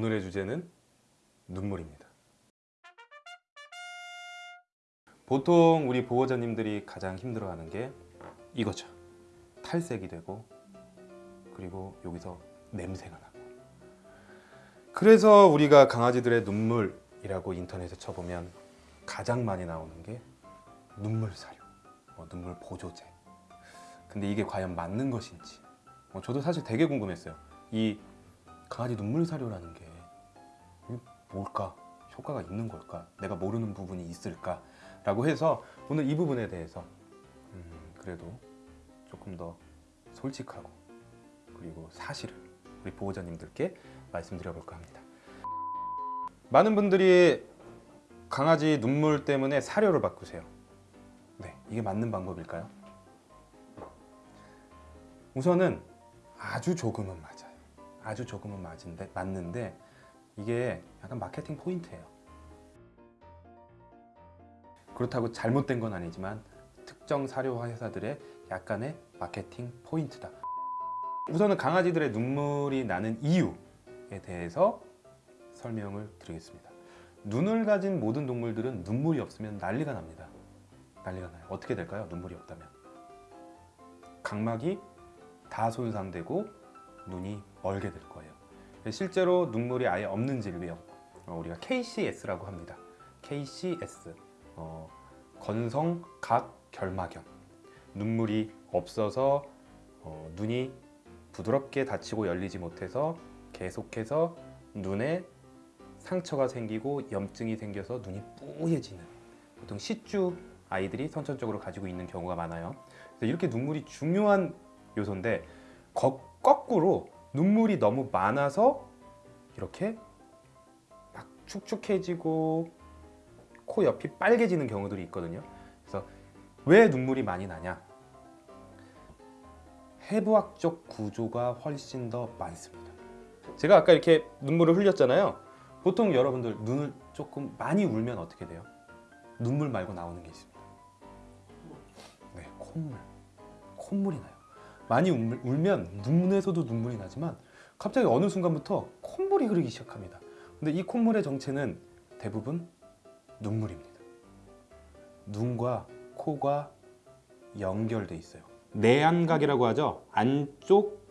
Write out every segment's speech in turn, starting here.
오늘의 주제는 눈물입니다. 보통 우리 보호자님들이 가장 힘들어하는 게 이거죠. 탈색이 되고 그리고 여기서 냄새가 나고 그래서 우리가 강아지들의 눈물이라고 인터넷에 쳐보면 가장 많이 나오는 게 눈물 사료, 뭐 눈물 보조제 근데 이게 과연 맞는 것인지 어, 저도 사실 되게 궁금했어요 이 강아지 눈물 사료라는 게 뭘까? 효과가 있는 걸까? 내가 모르는 부분이 있을까? 라고 해서 오늘 이 부분에 대해서 음, 그래도 조금 더 솔직하고 그리고 사실을 우리 보호자님들께 말씀드려 볼까 합니다 많은 분들이 강아지 눈물 때문에 사료를 바꾸세요 네, 이게 맞는 방법일까요? 우선은 아주 조금은 맞아요 아주 조금은 맞은데, 맞는데 이게 약간 마케팅 포인트예요. 그렇다고 잘못된 건 아니지만 특정 사료 회사들의 약간의 마케팅 포인트다. 우선은 강아지들의 눈물이 나는 이유에 대해서 설명을 드리겠습니다. 눈을 가진 모든 동물들은 눈물이 없으면 난리가 납니다. 난리가 나요. 어떻게 될까요? 눈물이 없다면. 각막이 다 손상되고 눈이 멀게 될 거예요 실제로 눈물이 아예 없는 질병 어, 우리가 KCS라고 합니다. KCS 어, 건성각결막염. 눈물이 없어서 어, 눈이 부드럽게 닫히고 열리지 못해서 계속해서 눈에 상처가 생기고 염증이 생겨서 눈이 뿌얘지는 보통 시주 아이들이 선천적으로 가지고 있는 경우가 많아요. 이렇게 눈물이 중요한 요소인데 거, 거꾸로 눈물이 너무 많아서 이렇게 막 축축해지고 코 옆이 빨개지는 경우들이 있거든요. 그래서 왜 눈물이 많이 나냐? 해부학적 구조가 훨씬 더 많습니다. 제가 아까 이렇게 눈물을 흘렸잖아요. 보통 여러분들 눈을 조금 많이 울면 어떻게 돼요? 눈물 말고 나오는 게 있습니다. 네, 콧물. 콧물이 나요 많이 울, 울면 눈에서도 눈물이 나지만 갑자기 어느 순간부터 콧물이 흐르기 시작합니다. 근데 이 콧물의 정체는 대부분 눈물입니다. 눈과 코가 연결돼 있어요. 내안각이라고 하죠. 안쪽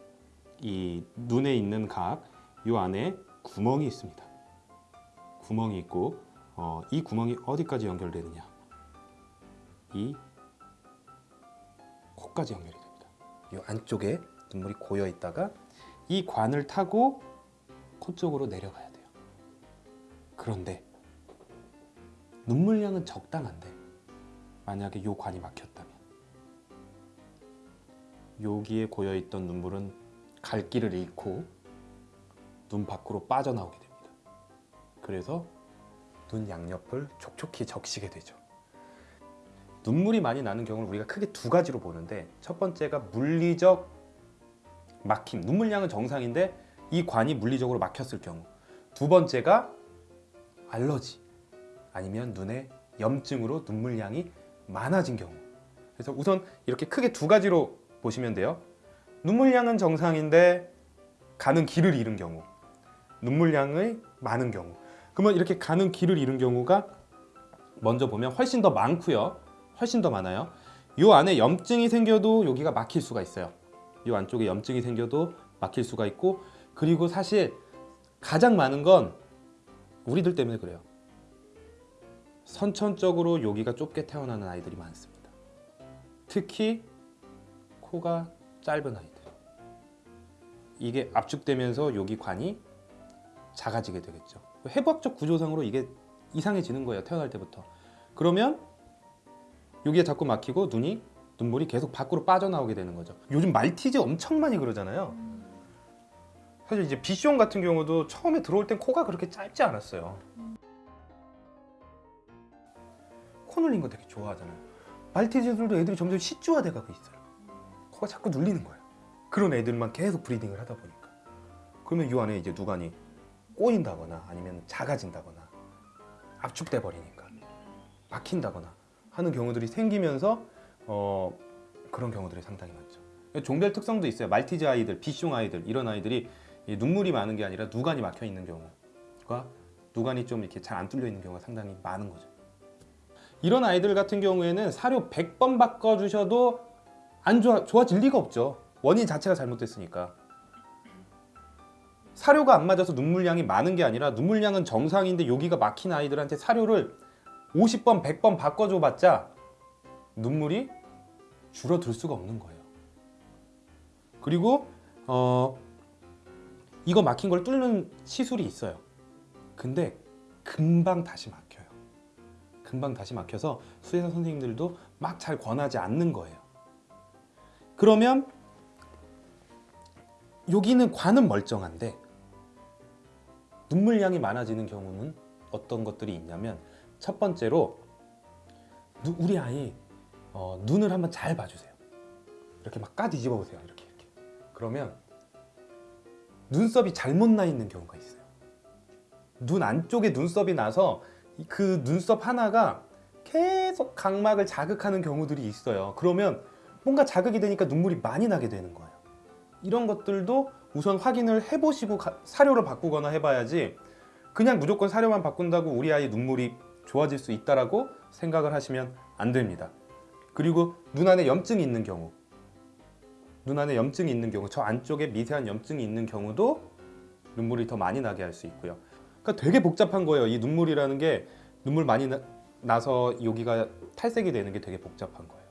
이 눈에 있는 각 이 안에 구멍이 있습니다. 구멍이 있고 어, 이 구멍이 어디까지 연결되느냐? 이 코까지 연결이 이 안쪽에 눈물이 고여 있다가 이 관을 타고 코 쪽으로 내려가야 돼요. 그런데 눈물량은 적당한데 만약에 이 관이 막혔다면 여기에 고여있던 눈물은 갈 길을 잃고 눈 밖으로 빠져나오게 됩니다. 그래서 눈 양옆을 촉촉히 적시게 되죠 눈물이 많이 나는 경우를 우리가 크게 두 가지로 보는데 첫 번째가 물리적 막힘 눈물량은 정상인데 이 관이 물리적으로 막혔을 경우. 두 번째가 알러지 아니면 눈에 염증으로 눈물량이 많아진 경우. 그래서 우선 이렇게 크게 두 가지로 보시면 돼요. 눈물량은 정상인데 가는 길을 잃은 경우 눈물량이 많은 경우. 그러면 이렇게 가는 길을 잃은 경우가 먼저 보면 훨씬 더 많고요 훨씬 더 많아요. 이 안에 염증이 생겨도 여기가 막힐 수가 있어요. 이 안쪽에 염증이 생겨도 막힐 수가 있고 그리고 사실 가장 많은 건 우리들 때문에 그래요. 선천적으로 여기가 좁게 태어나는 아이들이 많습니다. 특히 코가 짧은 아이들. 이게 압축되면서 여기 관이 작아지게 되겠죠. 해부학적 구조상으로 이게 이상해지는 거예요 태어날 때부터. 그러면 여기에 자꾸 막히고 눈이 눈물이 계속 밖으로 빠져나오게 되는 거죠. 요즘 말티즈 엄청 많이 그러잖아요. 사실 이제 비숑 같은 경우도 처음에 들어올 땐 코가 그렇게 짧지 않았어요. 코 눌린 거 되게 좋아하잖아요. 말티즈들도 애들이 점점 시주화돼 가고 있어요. 코가 자꾸 눌리는 거예요. 그런 애들만 계속 브리딩을 하다 보니까. 그러면 이 안에 이제 누간이 꼬인다거나 아니면 작아진다거나 압축돼 버리니까. 막힌다거나 하는 경우들이 생기면서 어, 그런 경우들이 상당히 많죠 종별 특성도 있어요 말티즈 아이들, 비숑 아이들 이런 아이들이 눈물이 많은 게 아니라 누간이 막혀 있는 경우 과 누간이 좀 이렇게 잘 안 뚫려 있는 경우가 상당히 많은 거죠. 이런 아이들 같은 경우에는 사료 100번 바꿔주셔도 안 좋아, 좋아질 리가 없죠. 원인 자체가 잘못됐으니까. 사료가 안 맞아서 눈물량이 많은 게 아니라 눈물량은 정상인데 여기가 막힌 아이들한테 사료를 50번, 100번 바꿔줘봤자 눈물이 줄어들 수가 없는 거예요. 그리고 어, 이거 막힌 걸 뚫는 시술이 있어요. 근데 금방 다시 막혀요. 금방 다시 막혀서 수의사 선생님들도 막 잘 권하지 않는 거예요. 그러면 여기는 관은 멀쩡한데 눈물량이 많아지는 경우는 어떤 것들이 있냐면 첫 번째로 누- 우리 아이 어, 눈을 한번 잘 봐주세요. 이렇게 막 까 뒤집어 보세요. 이렇게 이렇게. 그러면 눈썹이 잘못 나 있는 경우가 있어요. 눈 안쪽에 눈썹이 나서 이그 눈썹 하나가 계속 각막을 자극하는 경우들이 있어요. 그러면 뭔가 자극이 되니까 눈물이 많이 나게 되는 거예요. 이런 것들도 우선 확인을 해보시고 가- 사료를 바꾸거나 해봐야지 그냥 무조건 사료만 바꾼다고 우리 아이 눈물이 좋아질 수 있다라고 생각을 하시면 안 됩니다. 그리고 눈 안에 염증이 있는 경우 눈 안에 염증이 있는 경우 저 안쪽에 미세한 염증이 있는 경우도 눈물이 더 많이 나게 할 수 있고요. 그러니까 되게 복잡한 거예요. 이 눈물이라는 게 눈물 많이 나, 나서 여기가 탈색이 되는 게 되게 복잡한 거예요.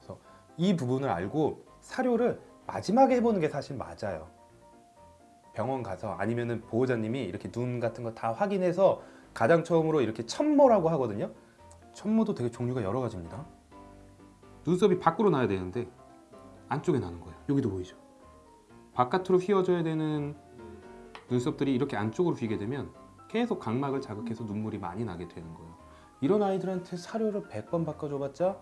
그래서 이 부분을 알고 사료를 마지막에 해보는 게 사실 맞아요. 병원 가서 아니면은 보호자님이 이렇게 눈 같은 거 다 확인해서 가장 처음으로 이렇게 천모라고 하거든요. 천모도 되게 종류가 여러 가지입니다. 눈썹이 밖으로 나야 되는데 안쪽에 나는 거예요. 여기도 보이죠? 바깥으로 휘어져야 되는 눈썹들이 이렇게 안쪽으로 휘게 되면 계속 각막을 자극해서 눈물이 많이 나게 되는 거예요. 이런 아이들한테 사료를 100번 바꿔줘봤자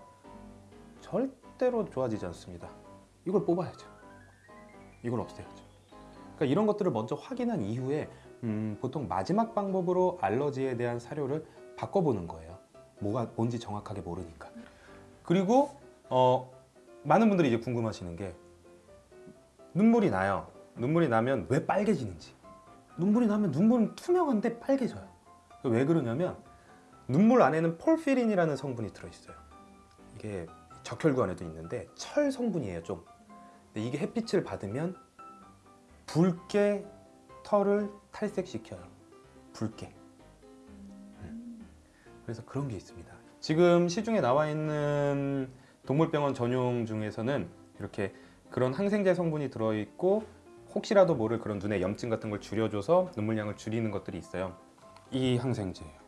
절대로 좋아지지 않습니다. 이걸 뽑아야죠. 이걸 없애야죠. 그러니까 이런 것들을 먼저 확인한 이후에 음, 보통 마지막 방법으로 알러지에 대한 사료를 바꿔보는 거예요. 뭐가 뭔지 정확하게 모르니까. 그리고 어, 많은 분들이 이제 궁금하시는 게 눈물이 나요. 눈물이 나면 왜 빨개지는지. 눈물이 나면 눈물은 투명한데 빨개져요. 왜 그러냐면 눈물 안에는 폴피린이라는 성분이 들어있어요. 이게 적혈구 안에도 있는데 철 성분이에요 좀. 이게 햇빛을 받으면 붉게 털을 탈색시켜요. 붉게. 음. 그래서 그런 게 있습니다. 지금 시중에 나와 있는 동물병원 전용 중에서는 이렇게 그런 항생제 성분이 들어있고 혹시라도 모를 그런 눈의 염증 같은 걸 줄여줘서 눈물량을 줄이는 것들이 있어요. 이 항생제예요.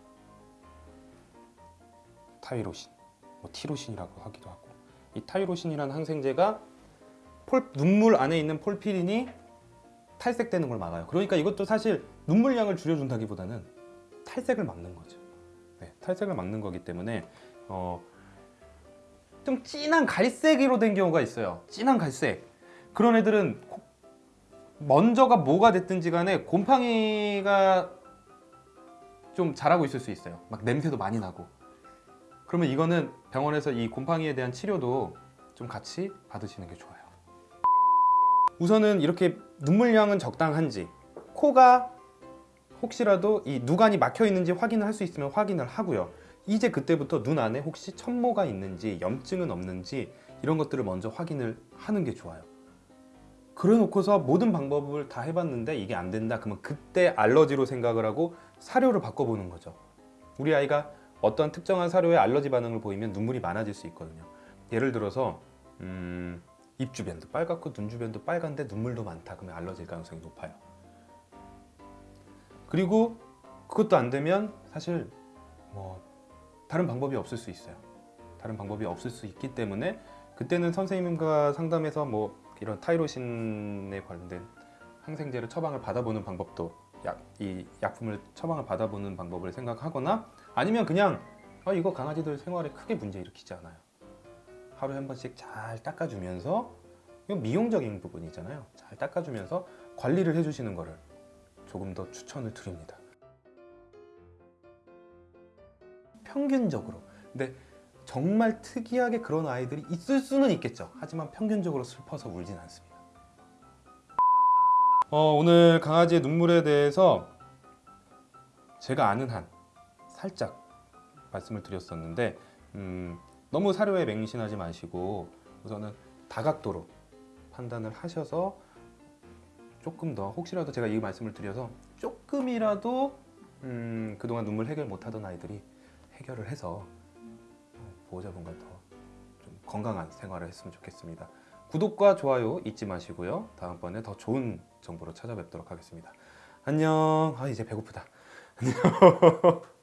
타이로신, 뭐 티로신이라고 하기도 하고 이 타이로신이라는 항생제가 폴, 눈물 안에 있는 폴피린이 탈색되는 걸 막아요. 그러니까 이것도 사실 눈물량을 줄여준다기보다는 탈색을 막는 거죠. 네, 탈색을 막는 거기 때문에 어, 좀 진한 갈색으로 된 경우가 있어요. 진한 갈색. 그런 애들은 코- 먼저가 뭐가 됐든지 간에 곰팡이가 좀 자라고 있을 수 있어요. 막 냄새도 많이 나고. 그러면 이거는 병원에서 이 곰팡이에 대한 치료도 좀 같이 받으시는 게 좋아요. 우선은 이렇게 눈물량은 적당한지 코가 혹시라도 이 누간이 막혀 있는지 확인을 할 수 있으면 확인을 하고요. 이제 그때부터 눈 안에 혹시 천모가 있는지 염증은 없는지 이런 것들을 먼저 확인을 하는 게 좋아요. 그래 놓고서 모든 방법을 다 해봤는데 이게 안 된다 그러면 그때 알러지로 생각을 하고 사료를 바꿔보는 거죠. 우리 아이가 어떤 특정한 사료에 알러지 반응을 보이면 눈물이 많아질 수 있거든요. 예를 들어서 음, 입 주변도 빨갛고 눈 주변도 빨간데 눈물도 많다 그러면 알러지일 가능성이 높아요. 그리고 그것도 안 되면 사실 뭐 다른 방법이 없을 수 있어요. 다른 방법이 없을 수 있기 때문에 그때는 선생님과 상담해서 뭐 이런 타이로신에 관련된 항생제를 처방을 받아보는 방법도 약, 이 약품을 처방을 받아보는 방법을 생각하거나 아니면 그냥 어, 이거 강아지들 생활에 크게 문제 일으키지 않아요. 하루에 한 번씩 잘 닦아주면서 이건 미용적인 부분이잖아요. 잘 닦아주면서 관리를 해주시는 거를 조금 더 추천을 드립니다. 평균적으로. 근데 정말 특이하게 그런 아이들이 있을 수는 있겠죠. 하지만 평균적으로 슬퍼서 울진 않습니다. 어, 오늘 강아지의 눈물에 대해서 제가 아는 한 살짝 말씀을 드렸었는데 음, 너무 사료에 맹신하지 마시고 우선은 다각도로 판단을 하셔서 조금 더 혹시라도 제가 이 말씀을 드려서 조금이라도 음, 그동안 눈물 해결 못하던 아이들이 해결을 해서 어, 보호자분과 더 좀 건강한 생활을 했으면 좋겠습니다. 구독과 좋아요 잊지 마시고요. 다음번에 더 좋은 정보로 찾아뵙도록 하겠습니다. 안녕. 아 이제 배고프다. 안녕.